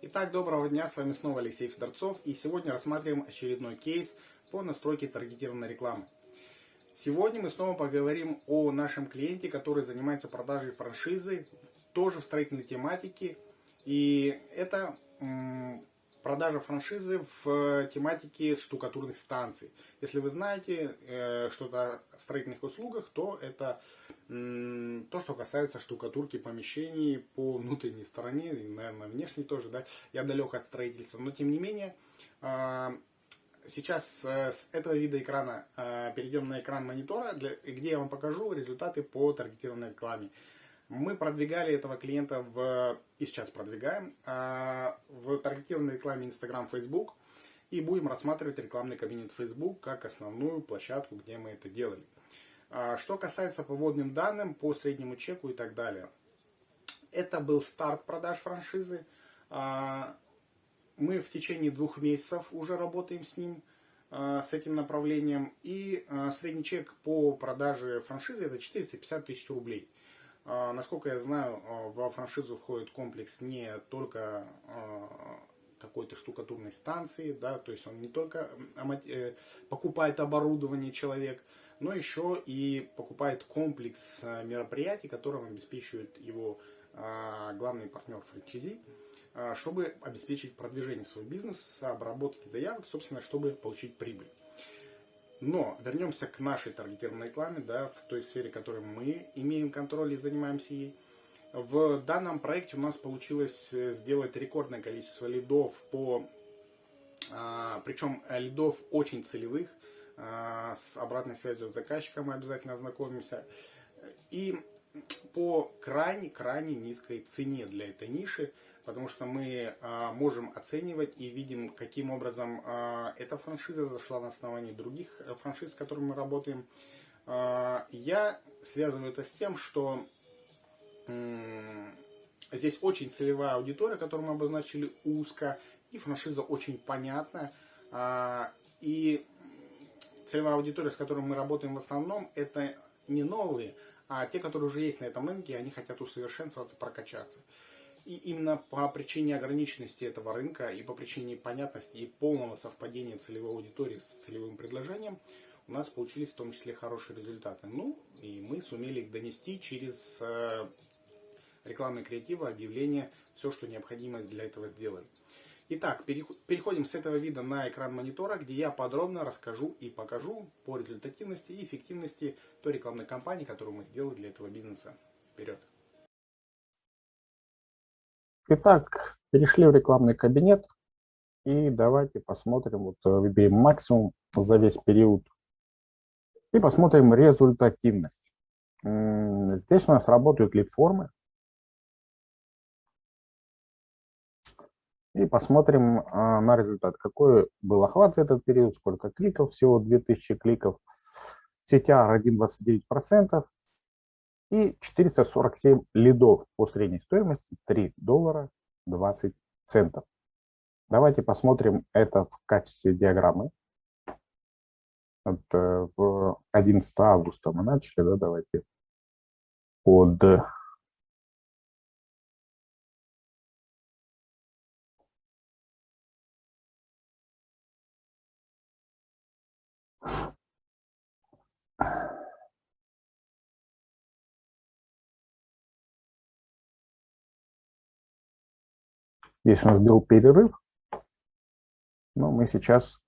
Итак, доброго дня, с вами снова Алексей Федорцов, и сегодня рассматриваем очередной кейс по настройке таргетированной рекламы. Сегодня мы снова поговорим о нашем клиенте, который занимается продажей франшизы, тоже в строительной тематике, и это продажа франшизы в тематике штукатурных станций. Если вы знаете э, что-то о строительных услугах, то это то, что касается штукатурки помещений по внутренней стороне, и, наверное, внешней тоже. Да? Я далек от строительства, но тем не менее, э, сейчас э, с этого вида экрана э, перейдем на экран монитора, где я вам покажу результаты по таргетированной рекламе. Мы продвигали этого клиента в, и сейчас продвигаем, а, в таргетированной рекламе Instagram, Facebook. И будем рассматривать рекламный кабинет Facebook как основную площадку, где мы это делали. А, что касается по вводным данным, по среднему чеку и так далее. Это был старт продаж франшизы. А, мы в течение двух месяцев уже работаем с ним, с этим направлением. И средний чек по продаже франшизы это 450 тысяч рублей. А, насколько я знаю, а, во франшизу входит комплекс не только а, какой-то штукатурной станции, да, то есть он не только э, покупает оборудование человек, но еще и покупает комплекс мероприятий, которым обеспечивает его главный партнер франчайзи, чтобы обеспечить продвижение своего бизнеса, обработки заявок, собственно, чтобы получить прибыль. Но вернемся к нашей таргетированной рекламе, да, в той сфере, которой мы имеем контроль и занимаемся ей. В данном проекте у нас получилось э, сделать рекордное количество лидов по, а, причем лидов очень целевых, а, с обратной связью от заказчика мы обязательно ознакомимся. И по крайне-крайне низкой цене для этой ниши потому что мы а, можем оценивать и видим, каким образом а, эта франшиза зашла на основании других э, франшиз, с которыми мы работаем. А, я связываю это с тем, что здесь очень целевая аудитория, которую мы обозначили узко, и франшиза очень понятная. И целевая аудитория, с которой мы работаем в основном, это не новые, а те, которые уже есть на этом рынке, они хотят усовершенствоваться, прокачаться. И именно по причине ограниченности этого рынка и по причине понятности и полного совпадения целевой аудитории с целевым предложением у нас получились в том числе хорошие результаты. Ну, и мы сумели их донести через э, рекламные креативы, объявления, все, что необходимо для этого сделали. Итак, переходим с этого вида на экран монитора, где я подробно расскажу и покажу по результативности и эффективности той рекламной кампании, которую мы сделали для этого бизнеса. Вперед! Итак, перешли в рекламный кабинет. И давайте посмотрим, вот э, выберем максимум за весь период. И посмотрим результативность. Здесь у нас работают лид-формы. И посмотрим а, на результат. Какой был охват за этот период, сколько кликов, всего 2000 кликов. CTR 1,29% и 447 лидов по средней стоимости 3 доллара 20 центов. Давайте посмотрим это в качестве диаграммы. Вот, э, в 11 августа мы начали, да, давайте под Здесь у нас был перерыв, но мы сейчас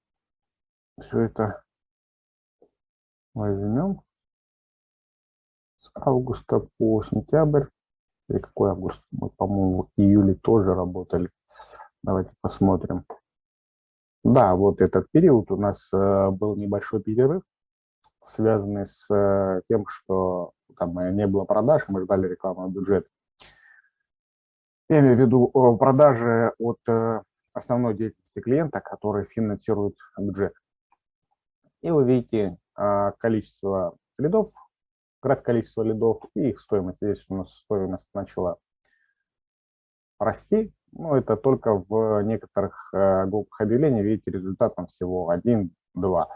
все это возьмем с августа по сентябрь. Или какой август? Мы, по-моему, в июле тоже работали. Давайте посмотрим. Да, вот этот период у нас э, был небольшой перерыв, связанный с э, тем, что там не было продаж, мы ждали рекламного бюджета. Я имею в виду продажи от э, основной деятельности клиента, который финансирует бюджет. И вы видите а, количество лидов, график количества лидов и их стоимость. Здесь у нас стоимость начала расти. Но это только в некоторых э, группах объявлений, видите, результат там всего 1-2.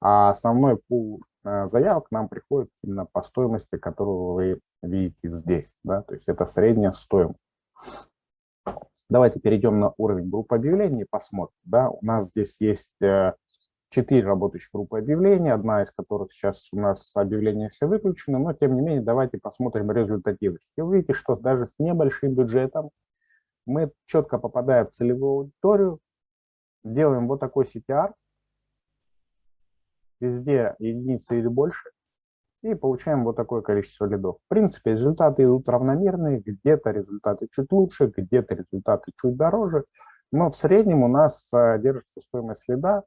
А основной пул э, заявок нам приходит именно по стоимости, которую вы видите здесь. Да? То есть это средняя стоимость. Давайте перейдем на уровень группы объявлений и посмотрим. Да, у нас здесь есть э, четыре работающих группы объявлений, одна из которых сейчас у нас объявления все выключены, но тем не менее давайте посмотрим результативность. И увидите, что даже с небольшим бюджетом мы четко попадаем в целевую аудиторию, делаем вот такой CTR, везде единицы или больше, и получаем вот такое количество лидов. В принципе, результаты идут равномерные, где-то результаты чуть лучше, где-то результаты чуть дороже, но в среднем у нас а, держится стоимость лида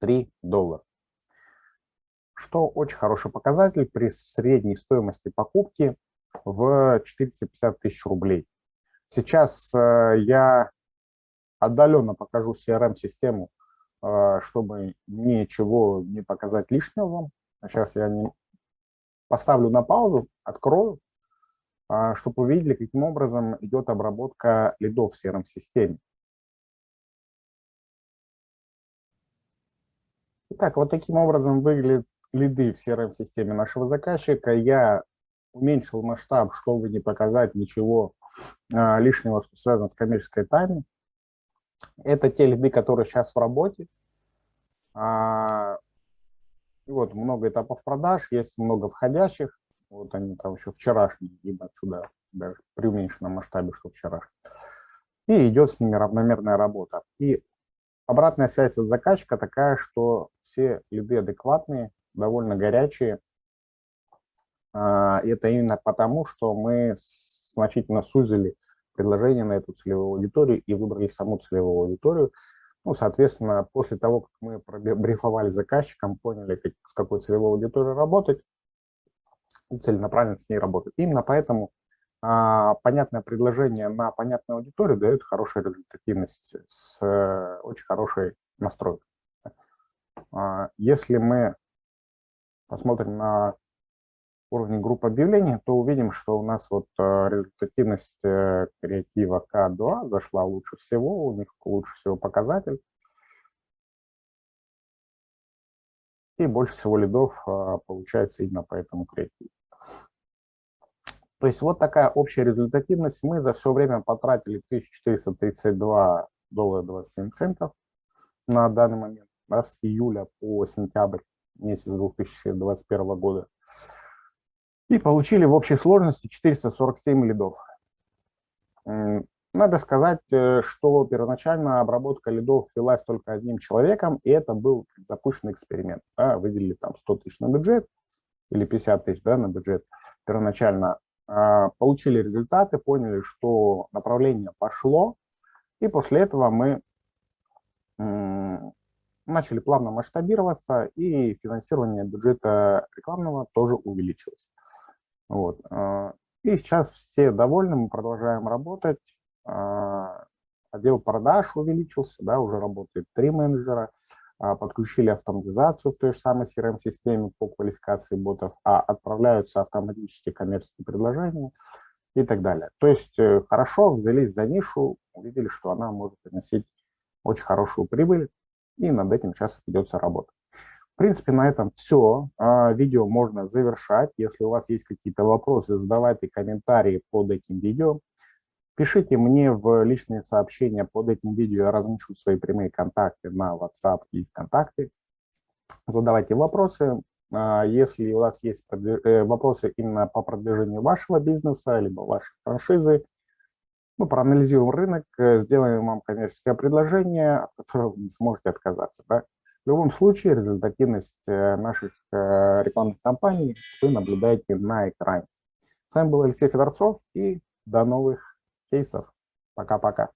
3 доллара. Что очень хороший показатель при средней стоимости покупки в 450 тысяч рублей. Сейчас а, я отдаленно покажу CRM-систему, а, чтобы ничего не показать лишнего вам. Сейчас я не поставлю на паузу, открою, а, чтобы увидели, каким образом идет обработка лидов в CRM-системе. Итак, вот таким образом выглядят лиды в CRM-системе нашего заказчика. Я уменьшил масштаб, чтобы не показать ничего а, лишнего, что связано с коммерческой тайной. Это те лиды, которые сейчас в работе. А, и вот много этапов продаж, есть много входящих. Вот они там еще вчерашние, либо отсюда даже при уменьшенном масштабе, что вчерашние. И идет с ними равномерная работа. И обратная связь от заказчика такая, что все лиды адекватные, довольно горячие. А, это именно потому, что мы значительно сузили предложение на эту целевую аудиторию и выбрали саму целевую аудиторию. Ну, соответственно, после того, как мы брифовали заказчикам, поняли, как, с какой целевой аудиторией работать, целенаправленно с ней работать. Именно поэтому а, понятное предложение на понятную аудиторию дает хорошую результативность с а, очень хорошей настройкой. А, если мы посмотрим на уровне групп объявлений, то увидим, что у нас вот э, результативность э, креатива К2 зашла лучше всего, у них лучше всего показатель. И больше всего лидов э, получается именно по этому креативу. То есть вот такая общая результативность. Мы за все время потратили 1432 доллара 27 центов на данный момент, с июля по сентябрь месяц 2021 года и получили в общей сложности 447 лидов. Надо сказать, э, что первоначально обработка лидов велась только одним человеком, и это был запущенный эксперимент. Да, выделили там 100 тысяч на бюджет или 50 тысяч да, на бюджет первоначально. А, получили результаты, поняли, что направление пошло, и после этого мы начали плавно масштабироваться, и финансирование бюджета рекламного тоже увеличилось. Вот. А, и сейчас все довольны, мы продолжаем работать. А, отдел продаж увеличился, да, уже работает три менеджера. А, подключили автоматизацию в той же самой CRM-системе по квалификации ботов, а отправляются автоматически коммерческие предложения и так далее. То есть э, хорошо взялись за нишу, увидели, что она может приносить очень хорошую прибыль, и над этим сейчас ведется работа. В принципе, на этом все. А, видео можно завершать. Если у вас есть какие-то вопросы, задавайте комментарии под этим видео. Пишите мне в личные сообщения под этим видео, я размещу свои прямые контакты на WhatsApp и ВКонтакте. Задавайте вопросы. А, если у вас есть э, вопросы именно по продвижению вашего бизнеса, либо вашей франшизы, мы проанализируем рынок, э, сделаем вам коммерческое предложение, от которого вы не сможете отказаться. Да? В любом случае результативность э, наших э, рекламных кампаний вы наблюдаете на экране. С вами был Алексей Федорцов и до новых кейсов. Пока-пока.